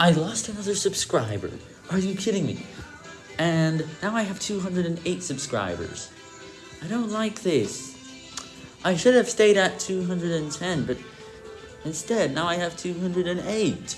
I lost another subscriber. Are you kidding me? And now I have 208 subscribers. I don't like this. I should have stayed at 210, but instead, now I have 208.